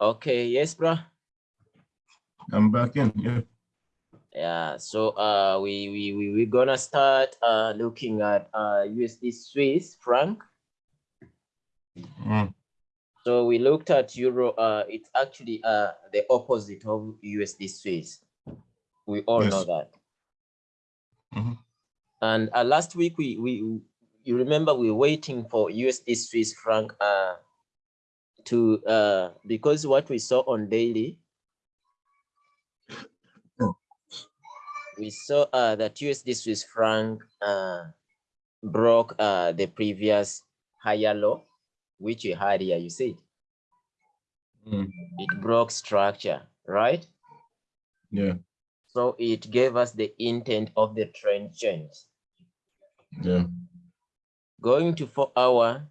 Okay, yes, bro. I'm back in. Yeah. Yeah, so uh, we we we we're gonna start uh looking at uh USD Swiss franc. Mm. So we looked at euro. Uh, it's actually uh the opposite of USD Swiss. We all know Yes. that. Mhm. And uh, last week we we you remember we were waiting for USD Swiss franc uh to uh because what we saw on daily we saw uh that USD Swiss franc uh broke uh the previous higher low which you had here you see Mm. it broke structure right Yeah. so it gave us the intent of the trend change Yeah. going to four hour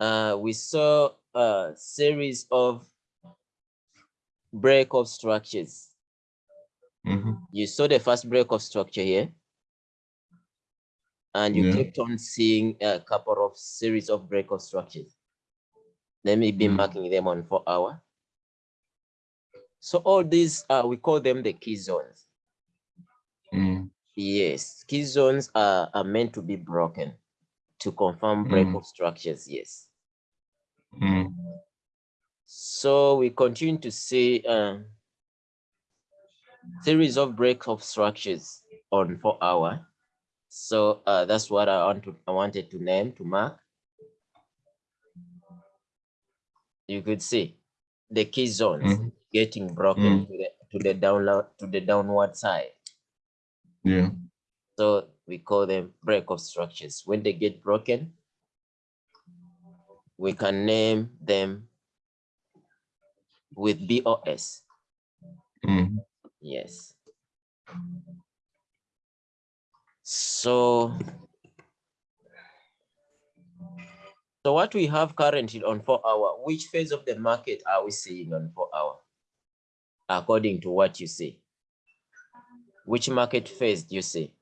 uh we saw a series of break of structures hmm you saw the first break of structure here and you Yeah. kept on seeing a couple of series of break of structures let me be Mm. marking them on four hour so all these uh we call them the key zones Mm. Yes, key zones are, are meant to be broken to confirm break Mm. of structures. Yes. Mm. So we continue to see a series of break of structures on four hour. So uh, that's what I want to I wanted to name to mark. You could see the key zones Mhm. getting broken Mm. to the to the download to the downward side. Yeah. So we call them break of structures. When they get broken, we can name them with BOS. Mm. Yes. So, so what we have currently on four hour, which phase of the market are we seeing on four hour? According to what you see. Which market phase do you see?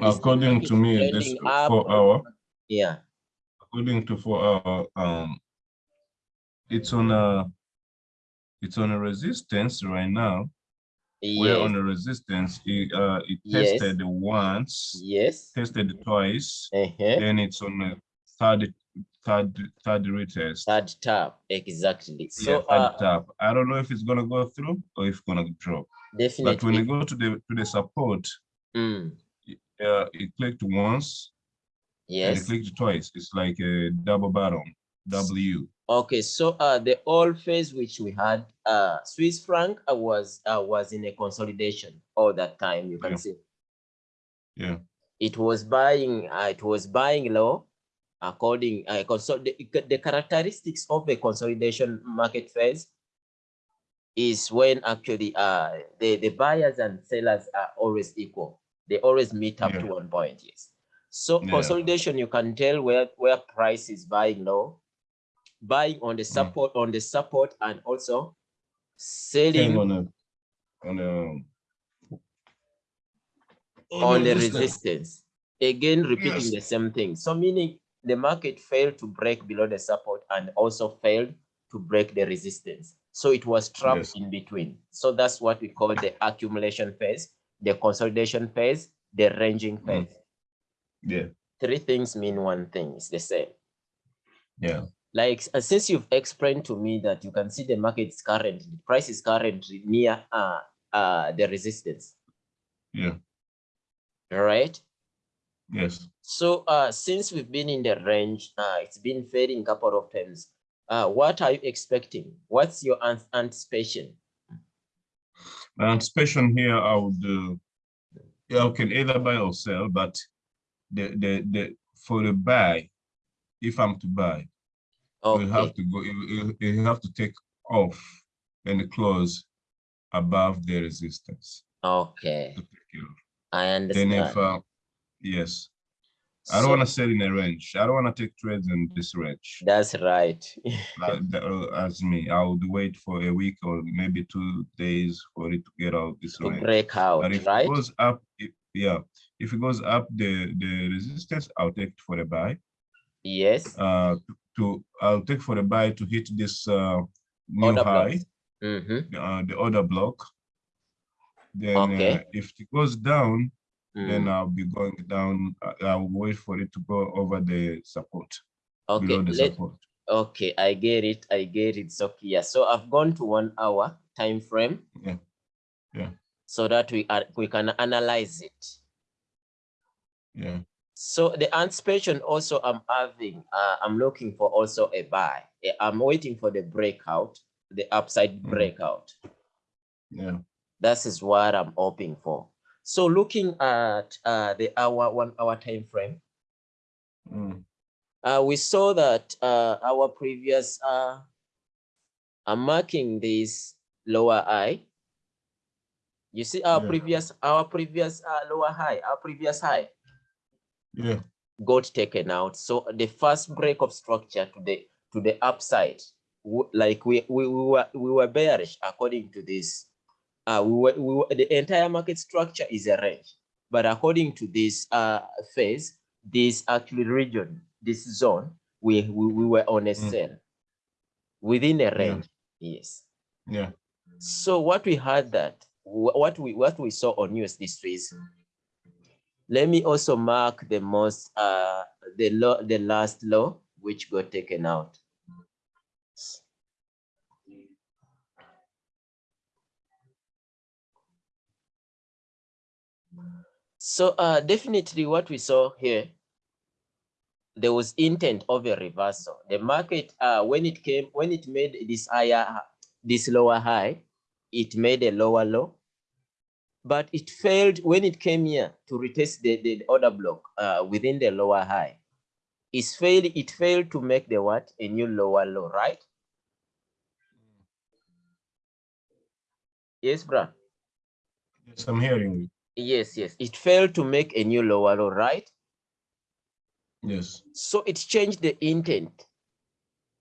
According to me, this four hour, Yeah, according to four hour, um, it's on a, it's on a resistance right now. We're on a resistance. It, uh, it Yes. tested once, yes. tested twice, Uh-huh. then it's on a third, third, third retest. Third tap, exactly. Yeah, So third uh, tap. I don't know if it's gonna go through or if it's gonna drop. definitely But when you go to the to the support, mm, uh, it clicked once and it clicked twice. It's like a double bottom, W. Okay, so uh, the old phase which we had, uh, Swiss franc uh, was uh, was in a consolidation all that time. You can Yeah. see Yeah. it was buying. Uh, it was buying low, according. Uh, consol the, the characteristics of a consolidation market phase is when actually uh the the buyers and sellers are always equal. They always meet up Yeah. to one point. Yes. So Yeah. consolidation, you can tell where where price is buying low, buying on the support on the support, and also selling on a on a on the resistance. Again, repeating Yes. the same thing. So meaning the market failed to break below the support and also failed to break the resistance. So it was trapped Yes. in between. So that's what we call the accumulation phase, the consolidation phase, the ranging Mm. Yeah, Three things mean one thing, it's the same. yeah, Like uh, since you've explained to me that you can see the market is currently, price is currently near uh, uh, the resistance, yeah, all right? yes. So uh, since we've been in the range, uh, it's been fading a couple of times. Uh, what are you expecting? What's your an- anticipation? My anticipation here, I would, uh, yeah, I can either buy or sell, but the the the for the buy, if I'm to buy, you have to go. You, have to take off and close above the resistance. okay, to take it off. I Then understand. if uh, yes, I don't want to sell in a range. I don't want to take trades in this range. that's right. Like uh, as me, I would wait for a week or maybe two days for it to get out this to range. break out, But if right? it goes up, if, yeah, if it goes up the the resistance, I'll take it for a buy. Yes. Uh, to, I'll take for a buy to hit this uh, new Order high, Mhm. uh, the order block. Then Okay. uh, if it goes down, then Mm. I'll be going down. I'll wait for it to go over the support, Okay, below the let, support. okay, I get it. I get it. So clear. So I've gone to one hour time frame. Yeah. Yeah. So that we are, we can analyze it. Yeah. So the anticipation also I'm having, uh, I'm looking for also a buy. Eh, I'm waiting for the breakout, the upside Mhm. breakout. Yeah. That is is what I'm hoping for. So looking at uh, the hour, one hour time frame, Mm. uh, we saw that uh, our previous, uh, I'm marking this lower high. You see our Yeah. previous, our previous uh, lower high, our previous high Yeah. got taken out. So the first break of structure to the to the upside, like we we, we were we were bearish according to this. Uh, we were, we were the entire market structure is a range, but according to this uh phase, this actually region, this zone, we we, we were on a Mm. sell within a Yeah. range. Yes. Yeah. So what we had that what we what we saw on USD Swiss. Let me also mark the most uh the low the last low which got taken out. So uh definitely what we saw here there was intent of a reversal. The market uh when it came when it made this higher this lower high it made a lower low but it failed when it came here to retest the, the order block uh, within the lower high. It's failed, it failed to make the what? A new lower low, right? Yes, bro. Yes, I'm hearing you. Yes, yes. It failed to make a new lower low, right? Yes. So it changed the intent.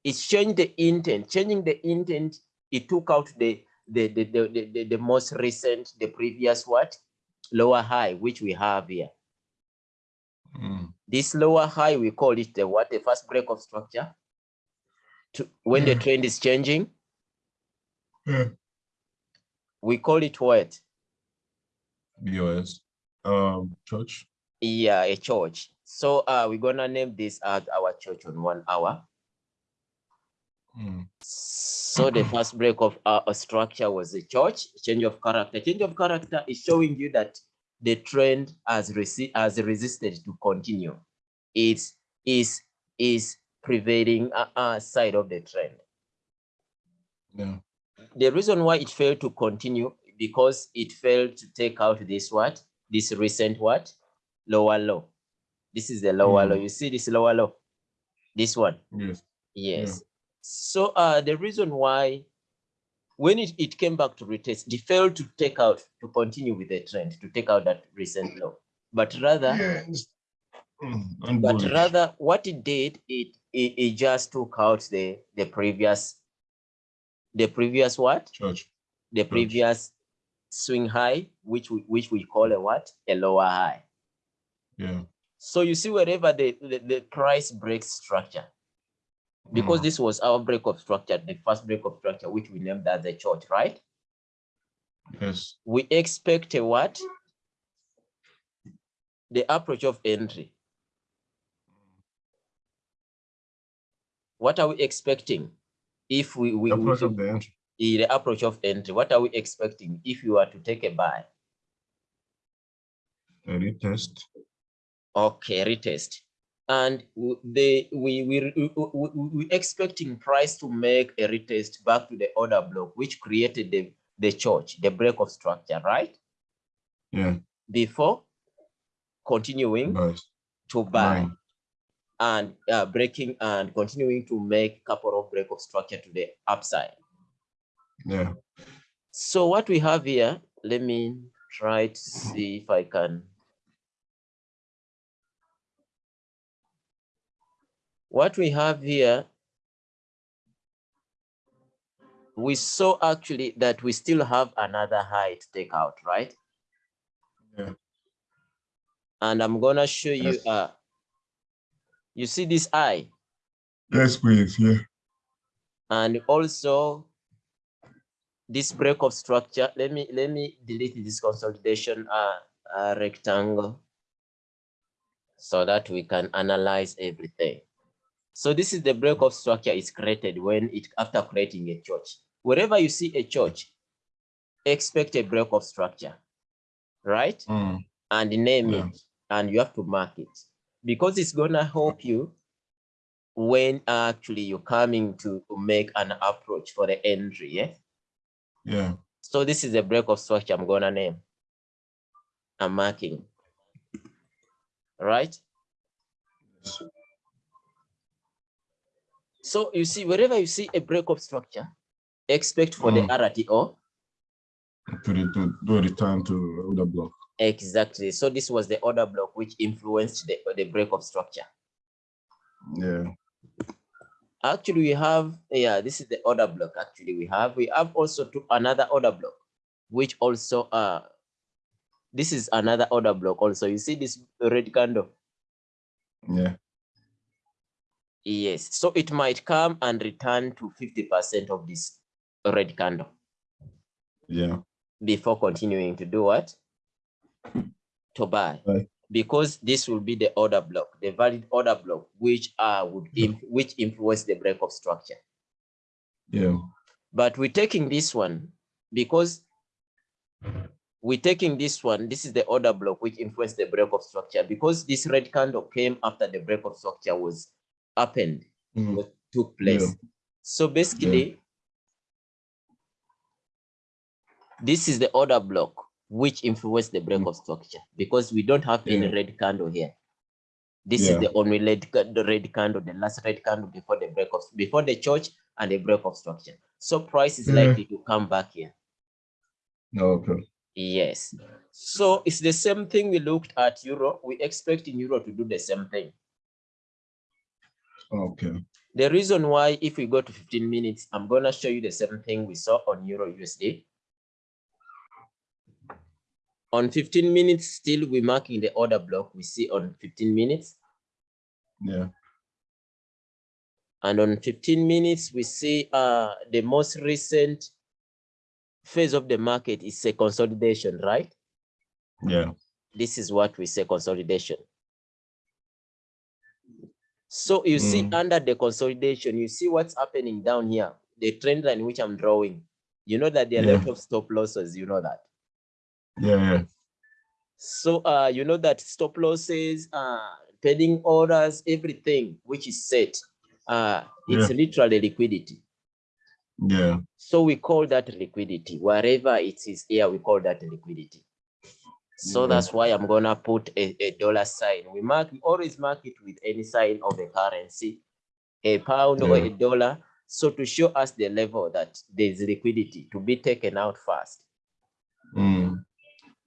It changed the intent. Changing the intent, it took out the the the the, the, the, most recent, the previous what? Lower high, which we have here. Mm. This lower high, we call it the what? The first break of structure. To, when the trend is changing, Yeah. we call it what? BOS. Um, CHoCH. Yeah, a CHoCH. So uh, we're gonna name this as our CHoCH on one hour. Mm. So the first break of our structure was a CHoCH, change of character. Change of character is showing you that the trend has, resi has resisted to continue. It's is is prevailing uh, uh, side of the trend. Yeah. The reason why it failed to continue because it failed to take out this what this recent what lower low. This is the lower low. Mm. You see this lower low, this one. Yes. Yes. So uh, the reason why when it, it came back to retest, they failed to take out, to continue with the trend, to take out that recent low. But rather, Yes. Mm. But bullish. rather what it did, it, it, it just took out the, the previous, the previous what? CHoCH. The previous swing high, which we, which we call a what? A lower high. Yeah. So you see wherever the, the, the price breaks structure, because Mm. this was our break of structure, the first break of structure, which we named as the CHoCH, right? Yes. We expect a what? The approach of entry. What are we expecting? If we, we, we Approach took of the entry. the approach of entry, what are we expecting if you are to take a buy? A retest. Okay, retest. And they we we we, we, expecting price to make a retest back to the order block, which created the the CHoCH, the break of structure, right? Yeah. Before continuing Buys. to buy Buying. and uh, breaking and continuing to make couple of break of structure to the upside. Yeah. So what we have here, let me try to see if I can. What we have here, we saw actually that we still have another high to take out, right? Yeah. And I'm gonna show you, Yes. uh, you see this eye, Yes, please. Yeah. And also this break of structure, let me let me delete this consolidation uh, uh, rectangle so that we can analyze everything. So this is the break of structure is created when it after creating a CHoCH. Wherever you see a CHoCH, expect a break of structure, right? Mm. And name Yeah. it, and you have to mark it because it's gonna help you when actually you're coming to make an approach for the entry. Yeah. Yeah. So this is a break of structure I'm gonna name. I'm marking. Right? So you see, wherever you see a break of structure, expect for the Mm. RTO. To, to do return to order block. Exactly. So this was the order block which influenced the, the break of structure. Yeah. Actually, we have, yeah, this is the order block. Actually, we have, we have also to another order block, which also, uh, this is another order block also. You see this red candle? Yeah. Yes. So it might come and return to 50% of this red candle Yeah. before continuing to do what? To buy. Right. Because this will be the order block, the valid order block, which uh would inf- which influence the break of structure. Yeah. But we're taking this one because we're taking this one. This is the order block which influenced the break of structure because this red candle came after the break of structure was happened, Mm. was took place. Yeah. So basically, this is the order block which influenced the break Mm. of structure because we don't have any red candle here. This Yeah. is the only red, the red candle, the last red candle before the break of before the CHoCH and the break of structure. So price is Yeah. likely to come back here. Okay. Yes. So it's the same thing we looked at euro. We expect in euro to do the same thing. Okay. The reason why, if we go to 15 minutes, I'm gonna show you the same thing we saw on euro USD. On 15 minutes, still we're marking the order block we see on 15 minutes. Yeah. And on 15 minutes, we see uh, the most recent phase of the market is a consolidation, right? Yeah. This is what we say consolidation. So you see Mm. under the consolidation, you see what's happening down here, the trend line which I'm drawing. You know that there are a lot of stop losses, you know that. Yeah. Yeah. So uh, you know that stop losses, uh, pending orders, everything which is set, uh, it's literally liquidity. Yeah. So we call that liquidity. Wherever it is here, we call that liquidity. So Yeah. that's why I'm gonna put a, a dollar sign. We mark we always mark it with any sign of a currency, a pound or a dollar. So to show us the level that there's liquidity to be taken out fast. Mm.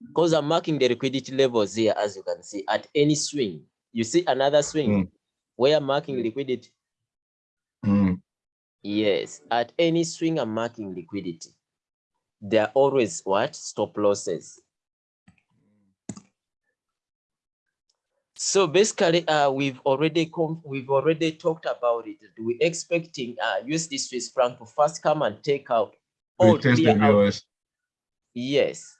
Because I'm marking the liquidity levels here, as you can see, at any swing. You see another swing Mm. where I'm marking liquidity. Mm. Yes, at any swing, I'm marking liquidity. There are always what? Stop losses. So basically, uh, we've already come, we've already talked about it. We're expecting uh, USD Swiss franc to first come and take out all test the clear out. viewers. Yes,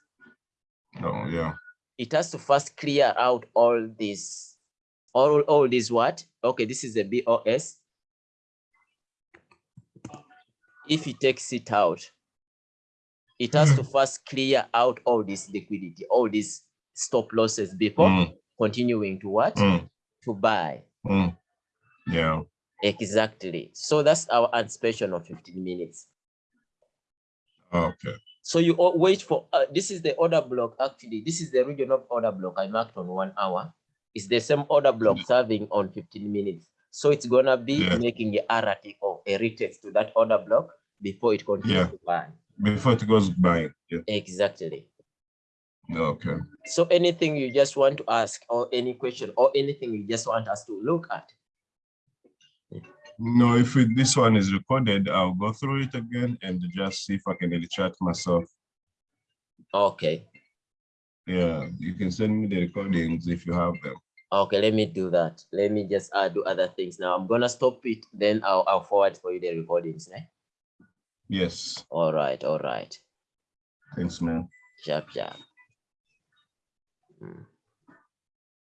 Oh, yeah. it has to first clear out all this, all all this what? Okay, this is the BOS. If it takes it out, it has to first clear out all this liquidity, all these stop losses before Mm. Continuing to what? Mm. To buy. Mm. Yeah. Exactly. So that's our anticipation of 15 minutes. Okay. So you all wait for, uh, this is the order block, actually. This is the regional order block I marked on one hour. It's the same order block serving on 15 minutes. So it's gonna be Yeah. making a RT or a retest to that order block before it continues Yeah. to buy. Before it goes by. Yeah. Exactly. Okay. So anything you just want to ask or any question or anything you just want us to look at. No, if it, this one is recorded, I'll go through it again and just see if I can retract myself. Okay. Yeah, you can send me the recordings if you have them. Okay, let me do that. Let me just uh, do other things now. I'm gonna stop it, then I'll, I'll forward for you the recordings. Eh? Yes. All right, all right. Thanks, man. Sharp, sharp. Mm.